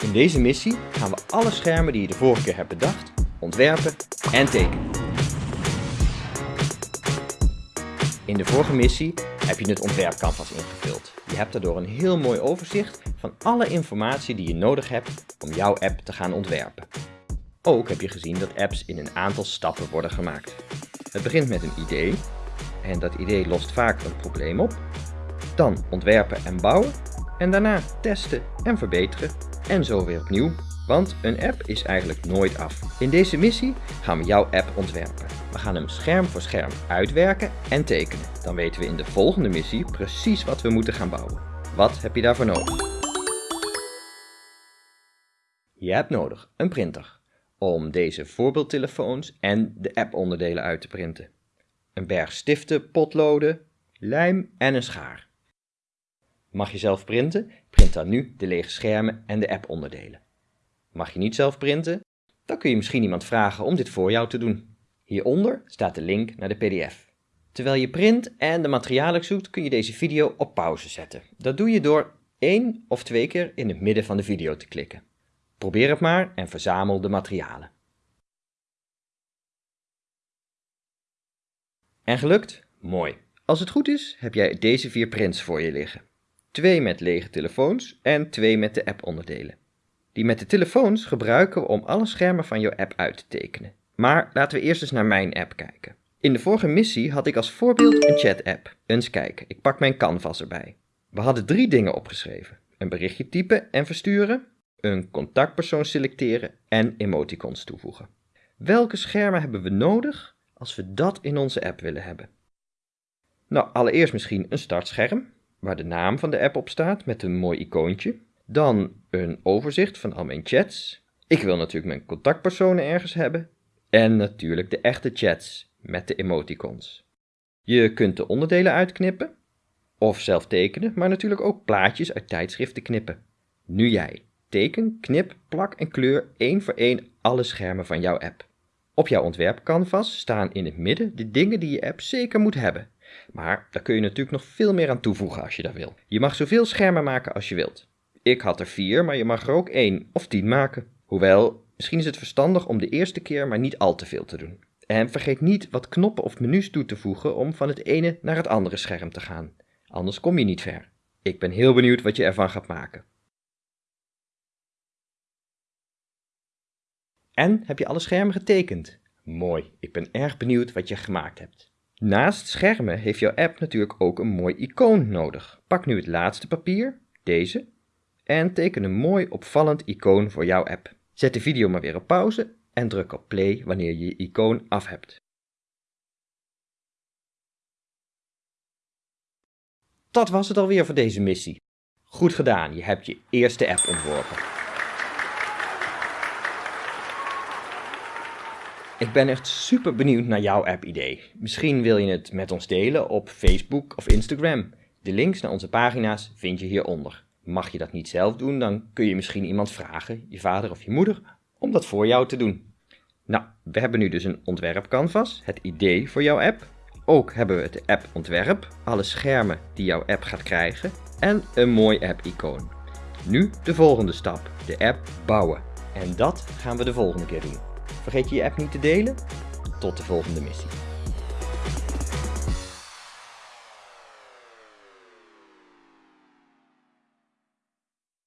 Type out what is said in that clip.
In deze missie gaan we alle schermen die je de vorige keer hebt bedacht, ontwerpen en tekenen. In de vorige missie heb je het ontwerpcanvas ingevuld. Je hebt daardoor een heel mooi overzicht van alle informatie die je nodig hebt om jouw app te gaan ontwerpen. Ook heb je gezien dat apps in een aantal stappen worden gemaakt. Het begint met een idee en dat idee lost vaak een probleem op. Dan ontwerpen en bouwen en daarna testen en verbeteren en zo weer opnieuw. Want een app is eigenlijk nooit af. In deze missie gaan we jouw app ontwerpen. We gaan hem scherm voor scherm uitwerken en tekenen. Dan weten we in de volgende missie precies wat we moeten gaan bouwen. Wat heb je daarvoor nodig? Je hebt nodig een printer om deze voorbeeldtelefoons en de app-onderdelen uit te printen. Een berg stiften, potloden, lijm en een schaar. Mag je zelf printen? Print dan nu de lege schermen en de app-onderdelen. Mag je niet zelf printen? Dan kun je misschien iemand vragen om dit voor jou te doen. Hieronder staat de link naar de pdf. Terwijl je print en de materialen zoekt kun je deze video op pauze zetten. Dat doe je door één of twee keer in het midden van de video te klikken. Probeer het maar en verzamel de materialen. En gelukt? Mooi. Als het goed is, heb jij deze vier prints voor je liggen. Twee met lege telefoons en twee met de app-onderdelen. Die met de telefoons gebruiken we om alle schermen van jouw app uit te tekenen. Maar laten we eerst eens naar mijn app kijken. In de vorige missie had ik als voorbeeld een chat-app. Eens kijken, ik pak mijn canvas erbij. We hadden drie dingen opgeschreven. Een berichtje typen en versturen, een contactpersoon selecteren en emoticons toevoegen. Welke schermen hebben we nodig als we dat in onze app willen hebben? Nou, allereerst misschien een startscherm, waar de naam van de app op staat met een mooi icoontje. Dan een overzicht van al mijn chats. Ik wil natuurlijk mijn contactpersonen ergens hebben. En natuurlijk de echte chats met de emoticons. Je kunt de onderdelen uitknippen of zelf tekenen, maar natuurlijk ook plaatjes uit tijdschriften knippen. Nu jij. Teken, knip, plak en kleur één voor één alle schermen van jouw app. Op jouw ontwerpcanvas staan in het midden de dingen die je app zeker moet hebben. Maar daar kun je natuurlijk nog veel meer aan toevoegen als je dat wil. Je mag zoveel schermen maken als je wilt. Ik had er vier, maar je mag er ook één of tien maken. Hoewel, misschien is het verstandig om de eerste keer maar niet al te veel te doen. En vergeet niet wat knoppen of menus toe te voegen om van het ene naar het andere scherm te gaan. Anders kom je niet ver. Ik ben heel benieuwd wat je ervan gaat maken. En heb je alle schermen getekend? Mooi, ik ben erg benieuwd wat je gemaakt hebt. Naast schermen heeft jouw app natuurlijk ook een mooi icoon nodig. Pak nu het laatste papier, deze, en teken een mooi opvallend icoon voor jouw app. Zet de video maar weer op pauze en druk op play wanneer je je icoon af hebt. Dat was het alweer voor deze missie. Goed gedaan, je hebt je eerste app ontworpen. Ik ben echt super benieuwd naar jouw app-idee. Misschien wil je het met ons delen op Facebook of Instagram. De links naar onze pagina's vind je hieronder. Mag je dat niet zelf doen, dan kun je misschien iemand vragen, je vader of je moeder, om dat voor jou te doen. Nou, we hebben nu dus een ontwerpcanvas, het idee voor jouw app. Ook hebben we het app-ontwerp, alle schermen die jouw app gaat krijgen en een mooi app-icoon. Nu de volgende stap, de app bouwen. En dat gaan we de volgende keer doen. Vergeet je je app niet te delen. Tot de volgende missie.